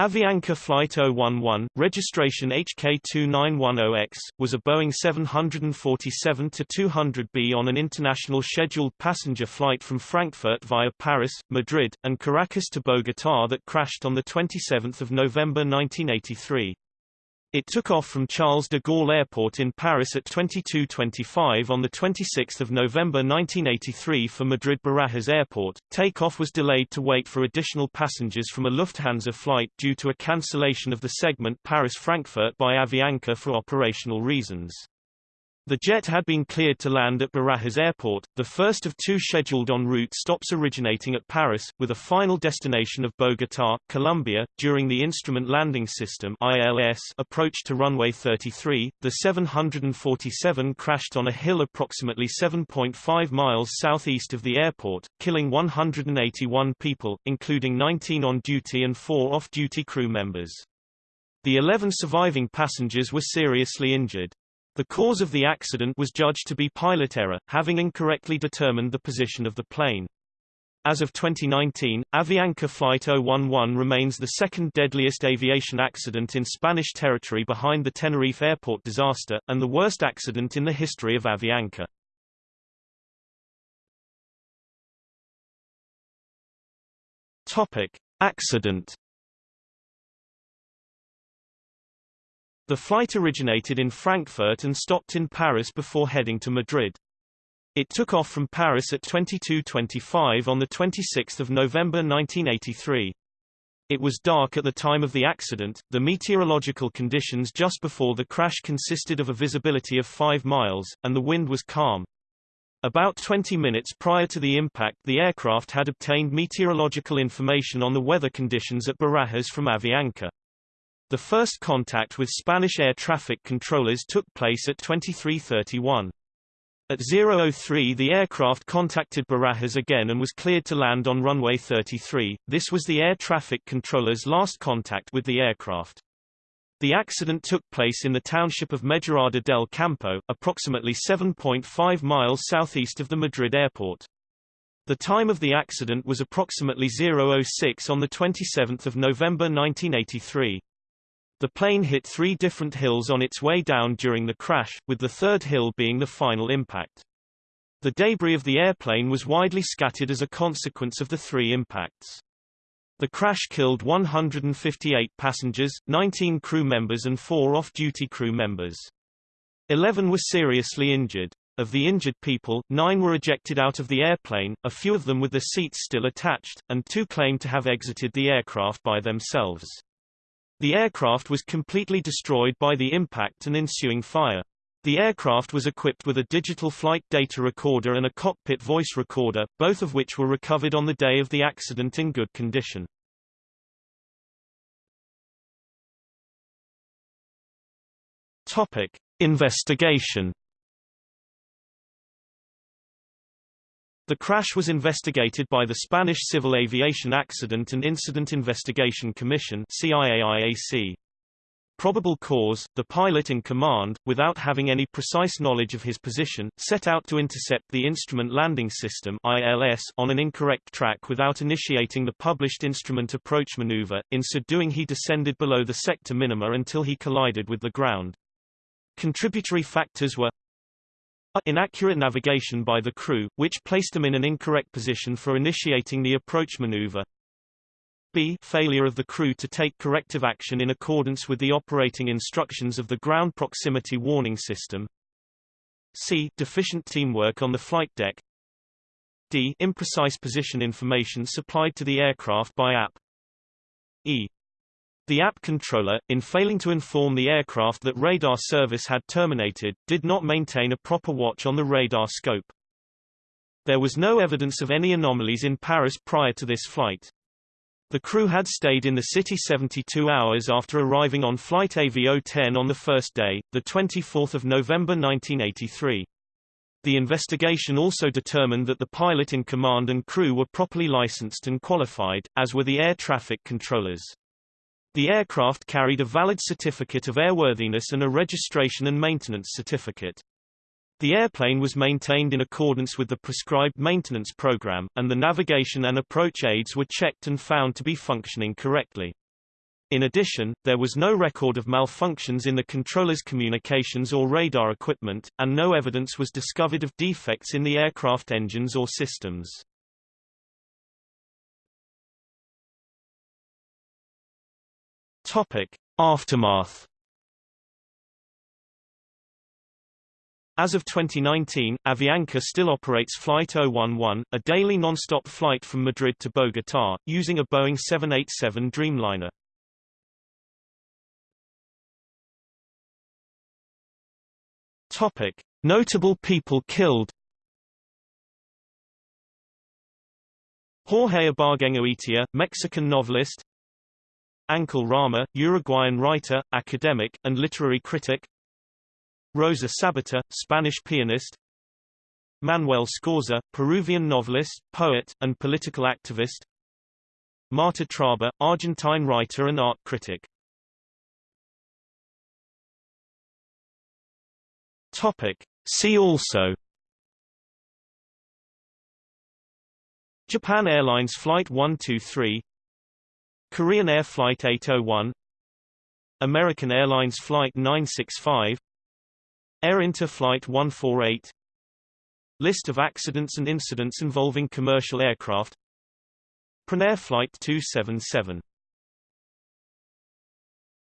Avianca Flight 011, registration HK2910X, was a Boeing 747-200B on an international scheduled passenger flight from Frankfurt via Paris, Madrid, and Caracas to Bogotá that crashed on 27 November 1983. It took off from Charles de Gaulle Airport in Paris at 22.25 on 26 November 1983 for Madrid Barajas Airport. Takeoff was delayed to wait for additional passengers from a Lufthansa flight due to a cancellation of the segment Paris-Frankfurt by Avianca for operational reasons. The jet had been cleared to land at Barajas Airport, the first of two scheduled en route stops originating at Paris, with a final destination of Bogotá, Colombia. During the Instrument Landing System (ILS) approach to runway 33, the 747 crashed on a hill approximately 7.5 miles southeast of the airport, killing 181 people, including 19 on-duty and 4 off-duty crew members. The 11 surviving passengers were seriously injured. The cause of the accident was judged to be pilot error, having incorrectly determined the position of the plane. As of 2019, Avianca Flight 011 remains the second deadliest aviation accident in Spanish territory behind the Tenerife airport disaster, and the worst accident in the history of Avianca. Topic. Accident The flight originated in Frankfurt and stopped in Paris before heading to Madrid. It took off from Paris at 22.25 on 26 November 1983. It was dark at the time of the accident. The meteorological conditions just before the crash consisted of a visibility of 5 miles, and the wind was calm. About 20 minutes prior to the impact the aircraft had obtained meteorological information on the weather conditions at Barajas from Avianca. The first contact with Spanish air traffic controllers took place at 2331. At 003 the aircraft contacted Barajas again and was cleared to land on runway 33. This was the air traffic controller's last contact with the aircraft. The accident took place in the township of Mejorada del Campo, approximately 7.5 miles southeast of the Madrid airport. The time of the accident was approximately 006 on 27 November 1983. The plane hit three different hills on its way down during the crash, with the third hill being the final impact. The debris of the airplane was widely scattered as a consequence of the three impacts. The crash killed 158 passengers, 19 crew members and 4 off-duty crew members. 11 were seriously injured. Of the injured people, 9 were ejected out of the airplane, a few of them with the seats still attached, and 2 claimed to have exited the aircraft by themselves. The aircraft was completely destroyed by the impact and ensuing fire. The aircraft was equipped with a digital flight data recorder and a cockpit voice recorder, both of which were recovered on the day of the accident in good condition. Topic: Investigation The crash was investigated by the Spanish Civil Aviation Accident and Incident Investigation Commission CIAIAC. Probable cause, the pilot in command, without having any precise knowledge of his position, set out to intercept the Instrument Landing System ILS on an incorrect track without initiating the published instrument approach maneuver, in so doing he descended below the sector minima until he collided with the ground. Contributory factors were Inaccurate navigation by the crew, which placed them in an incorrect position for initiating the approach maneuver. B. Failure of the crew to take corrective action in accordance with the operating instructions of the ground proximity warning system. C. Deficient teamwork on the flight deck. D. Imprecise position information supplied to the aircraft by app. E. The app controller, in failing to inform the aircraft that radar service had terminated, did not maintain a proper watch on the radar scope. There was no evidence of any anomalies in Paris prior to this flight. The crew had stayed in the city 72 hours after arriving on flight AV010 on the first day, 24 November 1983. The investigation also determined that the pilot in command and crew were properly licensed and qualified, as were the air traffic controllers. The aircraft carried a valid certificate of airworthiness and a registration and maintenance certificate. The airplane was maintained in accordance with the prescribed maintenance program, and the navigation and approach aids were checked and found to be functioning correctly. In addition, there was no record of malfunctions in the controller's communications or radar equipment, and no evidence was discovered of defects in the aircraft engines or systems. Topic. Aftermath As of 2019, Avianca still operates Flight 011, a daily non-stop flight from Madrid to Bogotá, using a Boeing 787 Dreamliner. Topic: Notable people killed. Jorge Ibargüengoitia, Mexican novelist. Ángel Rama, Uruguayan writer, academic, and literary critic. Rosa Sabater, Spanish pianist. Manuel Scorza, Peruvian novelist, poet, and political activist. Marta Traba, Argentine writer and art critic. Topic. See also Japan Airlines Flight 123 Korean Air Flight 801 American Airlines Flight 965 Air Inter Flight 148 List of accidents and incidents involving commercial aircraft Pranair Flight 277